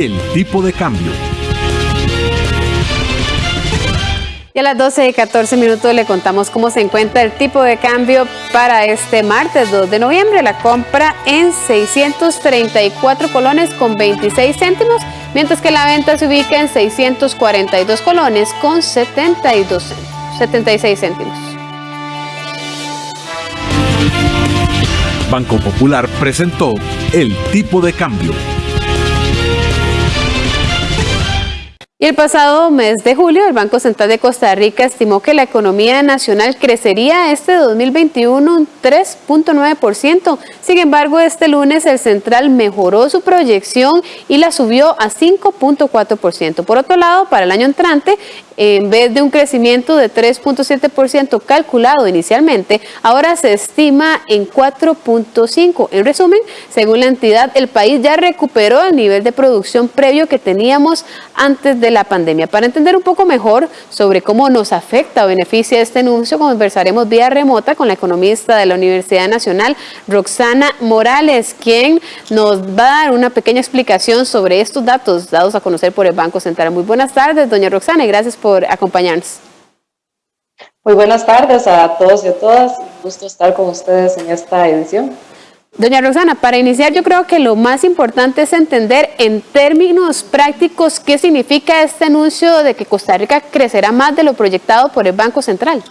El tipo de cambio. Y a las 12 y 14 minutos le contamos cómo se encuentra el tipo de cambio para este martes 2 de noviembre. La compra en 634 colones con 26 céntimos, mientras que la venta se ubica en 642 colones con 72, 76 céntimos. Banco Popular presentó el tipo de cambio. Y el pasado mes de julio, el Banco Central de Costa Rica estimó que la economía nacional crecería este 2021 un 3.9%. Sin embargo, este lunes el central mejoró su proyección y la subió a 5.4%. Por otro lado, para el año entrante, en vez de un crecimiento de 3.7% calculado inicialmente, ahora se estima en 4.5%. En resumen, según la entidad, el país ya recuperó el nivel de producción previo que teníamos antes de la pandemia. Para entender un poco mejor sobre cómo nos afecta o beneficia este anuncio, conversaremos vía remota con la economista de la Universidad Nacional, Roxana Morales, quien nos va a dar una pequeña explicación sobre estos datos dados a conocer por el Banco Central. Muy buenas tardes, doña Roxana, y gracias por acompañarnos. Muy buenas tardes a todos y a todas. Un gusto estar con ustedes en esta edición. Doña Roxana, para iniciar yo creo que lo más importante es entender en términos prácticos qué significa este anuncio de que Costa Rica crecerá más de lo proyectado por el Banco Central.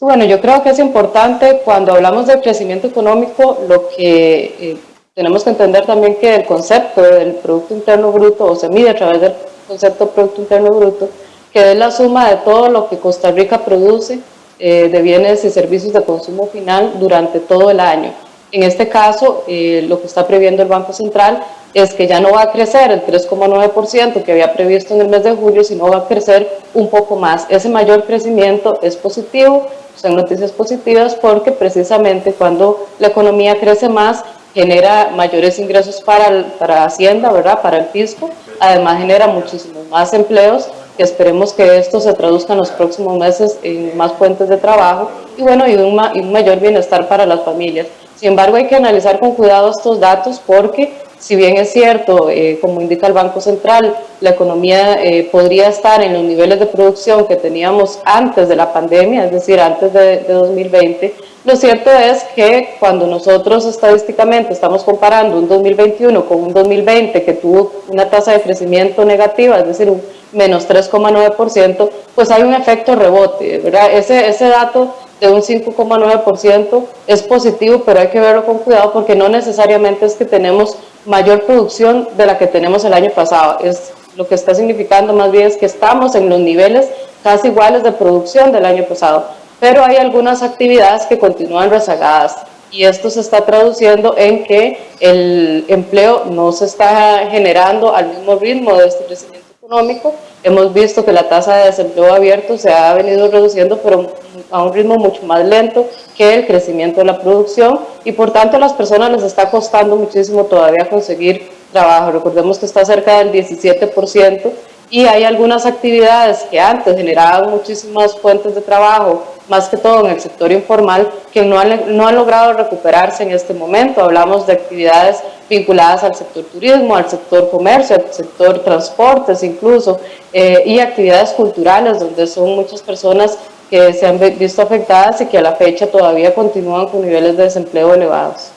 Bueno, yo creo que es importante cuando hablamos de crecimiento económico, lo que eh, tenemos que entender también que el concepto del Producto Interno Bruto o se mide a través del concepto Producto Interno Bruto, que es la suma de todo lo que Costa Rica produce eh, de bienes y servicios de consumo final durante todo el año. En este caso, eh, lo que está previendo el Banco Central es que ya no va a crecer el 3,9% que había previsto en el mes de julio, sino va a crecer un poco más. Ese mayor crecimiento es positivo, son noticias positivas porque precisamente cuando la economía crece más, genera mayores ingresos para, para Hacienda, ¿verdad? para el fisco, además genera muchísimos más empleos que esperemos que esto se traduzca en los próximos meses en más fuentes de trabajo y bueno, y y un mayor bienestar para las familias. Sin embargo, hay que analizar con cuidado estos datos porque si bien es cierto, eh, como indica el Banco Central, la economía eh, podría estar en los niveles de producción que teníamos antes de la pandemia, es decir, antes de, de 2020, lo cierto es que cuando nosotros estadísticamente estamos comparando un 2021 con un 2020 que tuvo una tasa de crecimiento negativa, es decir, un menos 3,9%, pues hay un efecto rebote, ¿verdad? Ese, ese dato de un 5,9% es positivo, pero hay que verlo con cuidado porque no necesariamente es que tenemos mayor producción de la que tenemos el año pasado. Es, lo que está significando más bien es que estamos en los niveles casi iguales de producción del año pasado pero hay algunas actividades que continúan rezagadas y esto se está traduciendo en que el empleo no se está generando al mismo ritmo de este crecimiento económico. Hemos visto que la tasa de desempleo abierto se ha venido reduciendo, pero a un ritmo mucho más lento que el crecimiento de la producción y por tanto a las personas les está costando muchísimo todavía conseguir trabajo. Recordemos que está cerca del 17% y hay algunas actividades que antes generaban muchísimas fuentes de trabajo más que todo en el sector informal, que no han, no han logrado recuperarse en este momento. Hablamos de actividades vinculadas al sector turismo, al sector comercio, al sector transportes incluso, eh, y actividades culturales, donde son muchas personas que se han visto afectadas y que a la fecha todavía continúan con niveles de desempleo elevados.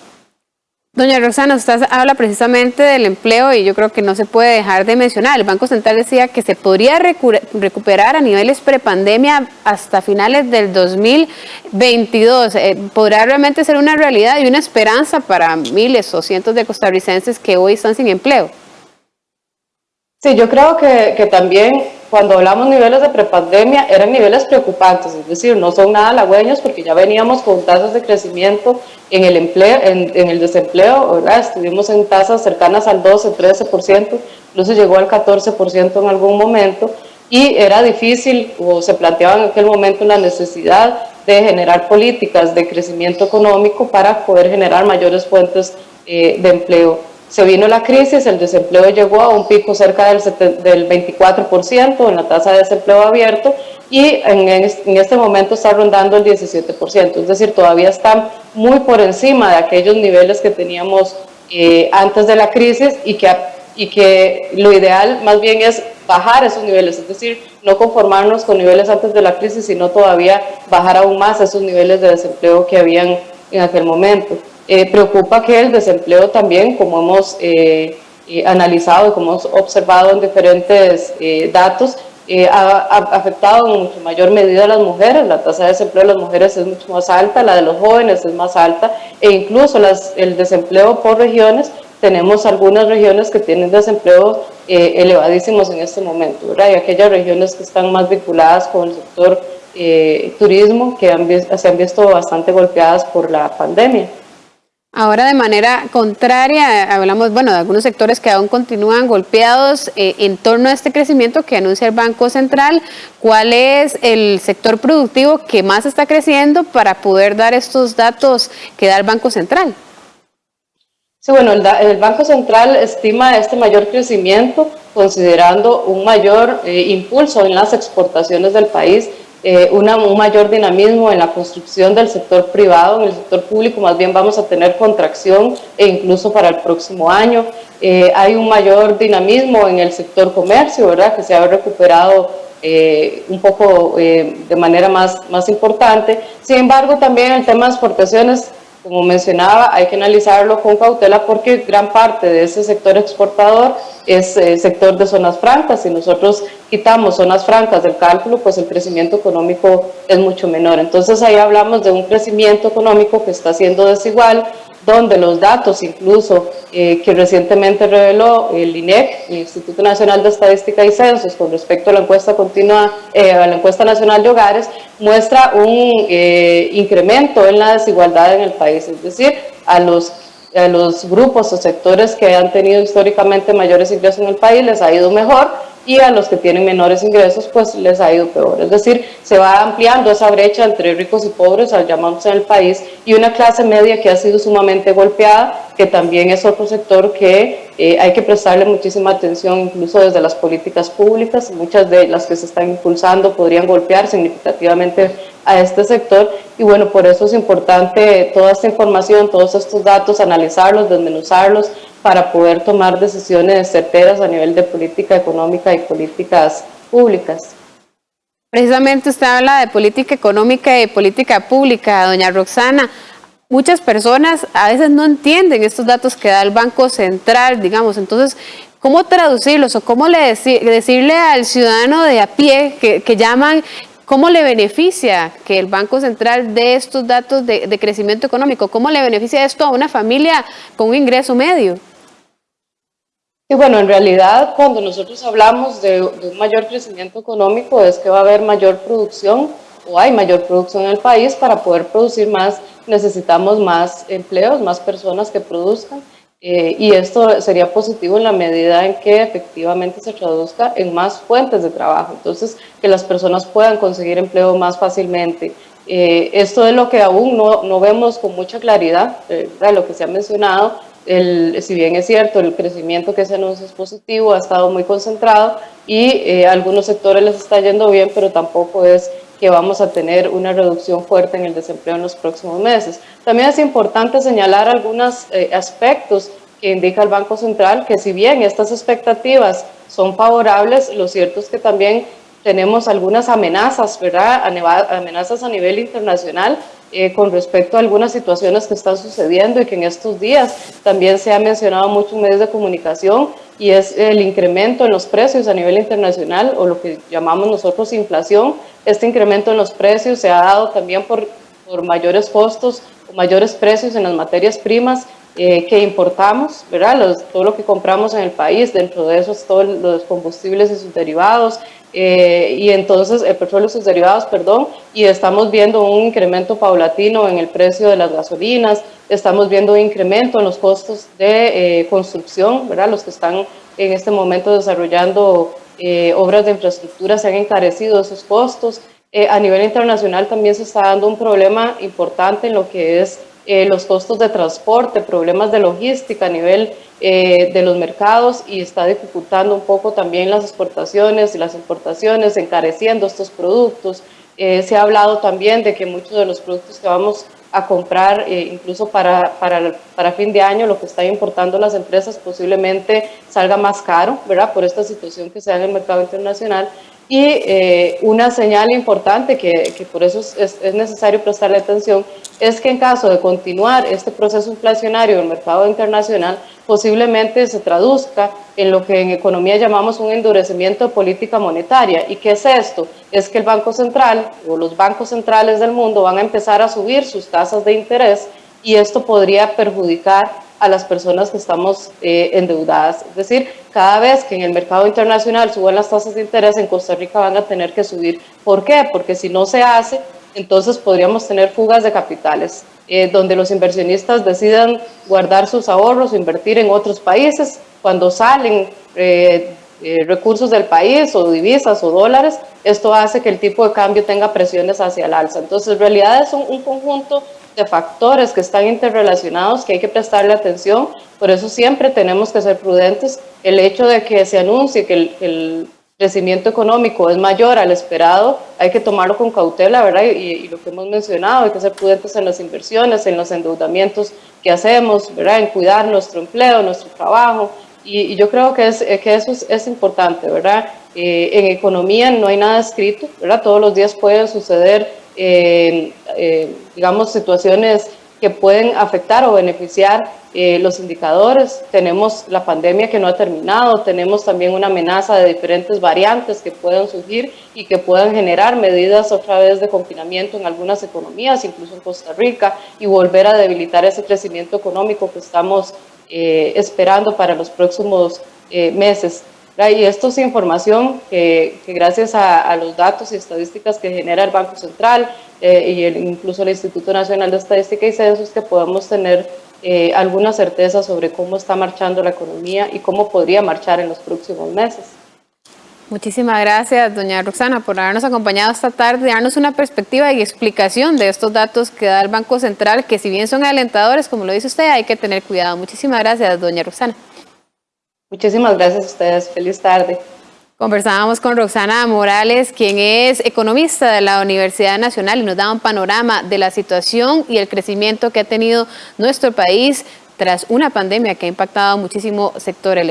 Doña Roxana, usted habla precisamente del empleo y yo creo que no se puede dejar de mencionar. El Banco Central decía que se podría recuperar a niveles prepandemia hasta finales del 2022. Eh, ¿Podrá realmente ser una realidad y una esperanza para miles o cientos de costarricenses que hoy están sin empleo? Sí, yo creo que, que también cuando hablamos niveles de prepandemia eran niveles preocupantes, es decir, no son nada halagüeños porque ya veníamos con tasas de crecimiento en el empleo, en, el desempleo, ¿verdad? estuvimos en tasas cercanas al 12, 13%, incluso llegó al 14% en algún momento y era difícil o se planteaba en aquel momento la necesidad de generar políticas de crecimiento económico para poder generar mayores fuentes eh, de empleo. Se vino la crisis, el desempleo llegó a un pico cerca del, del 24% en la tasa de desempleo abierto y en, este momento está rondando el 17%, es decir, todavía están muy por encima de aquellos niveles que teníamos eh, antes de la crisis y que y que lo ideal más bien es bajar esos niveles, es decir, no conformarnos con niveles antes de la crisis, sino todavía bajar aún más esos niveles de desempleo que habían en aquel momento. Eh, preocupa que el desempleo también, como hemos eh, eh, analizado y como hemos observado en diferentes datos, ha, afectado en mucho mayor medida a las mujeres, la tasa de desempleo de las mujeres es mucho más alta, la de los jóvenes es más alta e incluso el desempleo por regiones tenemos algunas regiones que tienen desempleo elevadísimos en este momento. Y aquellas regiones que están más vinculadas con el sector turismo, que se han visto bastante golpeadas por la pandemia. Ahora de manera contraria, hablamos bueno, de algunos sectores que aún continúan golpeados eh, en torno a este crecimiento que anuncia el Banco Central. ¿Cuál es el sector productivo que más está creciendo para poder dar estos datos que da el Banco Central? Sí, bueno, el, Banco Central estima este mayor crecimiento considerando un mayor eh, impulso en las exportaciones del país, eh, un mayor dinamismo en la construcción del sector privado, en el sector público más bien vamos a tener contracción e incluso para el próximo año. Eh, hay un mayor dinamismo en el sector comercio, ¿verdad? Que se ha recuperado un poco de manera más, más importante. Sin embargo, también el tema de exportaciones como mencionaba, hay que analizarlo con cautela porque gran parte de ese sector exportador es eh, sector de zonas francas. Si nosotros quitamos zonas francas del cálculo, pues el crecimiento económico es mucho menor. Entonces ahí hablamos de un crecimiento económico que está siendo desigual, donde los datos incluso eh, que recientemente reveló el INEC, el Instituto Nacional de Estadística y Censos, con respecto a la encuesta continua, eh, a la encuesta nacional de hogares, muestra un eh, incremento en la desigualdad en el país, es decir, a los, a los grupos o sectores que han tenido históricamente mayores ingresos en el país les ha ido mejor, y a los que tienen menores ingresos pues les ha ido peor. Es decir, se va ampliando esa brecha entre ricos y pobres, al llamarse en el país, y una clase media que ha sido sumamente golpeada, que también es otro sector que eh, hay que prestarle muchísima atención, incluso desde las políticas públicas, muchas de las que se están impulsando podrían golpear significativamente a este sector, y bueno, por eso es importante toda esta información, todos estos datos, analizarlos, desmenuzarlos, para poder tomar decisiones certeras a nivel de política económica y políticas públicas. Precisamente usted habla de política económica y política pública, doña Roxana. Muchas personas a veces no entienden estos datos que da el Banco Central, digamos, entonces, ¿cómo traducirlos o cómo le decirle al ciudadano de a pie que, llaman ¿Cómo le beneficia que el Banco Central dé estos datos de, de, crecimiento económico? ¿Cómo le beneficia esto a una familia con un ingreso medio? Y bueno, en realidad cuando nosotros hablamos de, un mayor crecimiento económico es que va a haber mayor producción o hay mayor producción en el país, para poder producir más necesitamos más empleos, más personas que produzcan eh, y esto sería positivo en la medida en que efectivamente se traduzca en más fuentes de trabajo, entonces que las personas puedan conseguir empleo más fácilmente. Eh, esto es lo que aún no, no vemos con mucha claridad, de lo que se ha mencionado, el, si bien es cierto, el crecimiento que se anuncia es positivo, ha estado muy concentrado y eh, a algunos sectores les está yendo bien, pero tampoco es que vamos a tener una reducción fuerte en el desempleo en los próximos meses. También es importante señalar algunos eh, aspectos que indica el Banco Central, que si bien estas expectativas son favorables, lo cierto es que también tenemos algunas amenazas, ¿verdad? Amenazas a nivel internacional eh, con respecto a algunas situaciones que están sucediendo y que en estos días también se ha mencionado mucho en medios de comunicación y es el incremento en los precios a nivel internacional o lo que llamamos nosotros inflación. Este incremento en los precios se ha dado también por, por mayores costos o mayores precios en las materias primas eh, que importamos, ¿verdad? todo lo que compramos en el país, dentro de esos todos los combustibles y sus derivados, eh, y entonces el petróleo y sus derivados, perdón, y estamos viendo un incremento paulatino en el precio de las gasolinas, estamos viendo un incremento en los costos de eh, construcción, ¿verdad? Los que están en este momento desarrollando eh, obras de infraestructura se han encarecido esos costos. a nivel internacional también se está dando un problema importante en lo que es los costos de transporte, problemas de logística a nivel eh, de los mercados y está dificultando un poco también las exportaciones y las importaciones, encareciendo estos productos. Eh, se ha hablado también de que muchos de los productos que vamos a comprar eh, incluso para, para, para, fin de año lo que están importando las empresas posiblemente salga más caro, ¿verdad? Por esta situación que se da en el mercado internacional. Y eh, una señal importante que, por eso es, es, necesario prestarle atención es que en caso de continuar este proceso inflacionario en el mercado internacional, posiblemente se traduzca en lo que en economía llamamos un endurecimiento de política monetaria. ¿Y qué es esto? Es que el Banco Central o los bancos centrales del mundo van a empezar a subir sus tasas de interés y esto podría perjudicar a las personas que estamos eh, endeudadas. Es decir, cada vez que en el mercado internacional suban las tasas de interés, en Costa Rica van a tener que subir. ¿Por qué? Porque si no se hace, entonces podríamos tener fugas de capitales, eh, donde los inversionistas decidan guardar sus ahorros invertir en otros países. Cuando salen eh, recursos del país o divisas o dólares, esto hace que el tipo de cambio tenga presiones hacia el alza. Entonces, en realidad es un conjunto de factores que están interrelacionados que hay que prestarle atención, por eso siempre tenemos que ser prudentes. El hecho de que se anuncie que el, crecimiento económico es mayor al esperado, hay que tomarlo con cautela, ¿verdad? Y, lo que hemos mencionado, hay que ser prudentes en las inversiones, en los endeudamientos que hacemos, ¿verdad? En cuidar nuestro empleo, nuestro trabajo, y, yo creo que, es, que eso es, importante, ¿verdad? Eh, en economía no hay nada escrito, ¿verdad? Todos los días pueden suceder eh, eh, digamos, situaciones que pueden afectar o beneficiar eh, los indicadores. Tenemos la pandemia que no ha terminado, tenemos también una amenaza de diferentes variantes que pueden surgir y que puedan generar medidas otra vez de confinamiento en algunas economías, incluso en Costa Rica, y volver a debilitar ese crecimiento económico que estamos esperando para los próximos meses. Y esto es información que, gracias a, los datos y estadísticas que genera el Banco Central eh, y incluso el Instituto Nacional de Estadística y Censos, que podemos tener eh, alguna certeza sobre cómo está marchando la economía y cómo podría marchar en los próximos meses. Muchísimas gracias, doña Roxana, por habernos acompañado esta tarde darnos una perspectiva y explicación de estos datos que da el Banco Central, que si bien son alentadores, como lo dice usted, hay que tener cuidado. Muchísimas gracias, doña Roxana. Muchísimas gracias a ustedes. Feliz tarde. Conversábamos con Roxana Morales, quien es economista de la Universidad Nacional y nos da un panorama de la situación y el crecimiento que ha tenido nuestro país tras una pandemia que ha impactado a muchísimo sectores.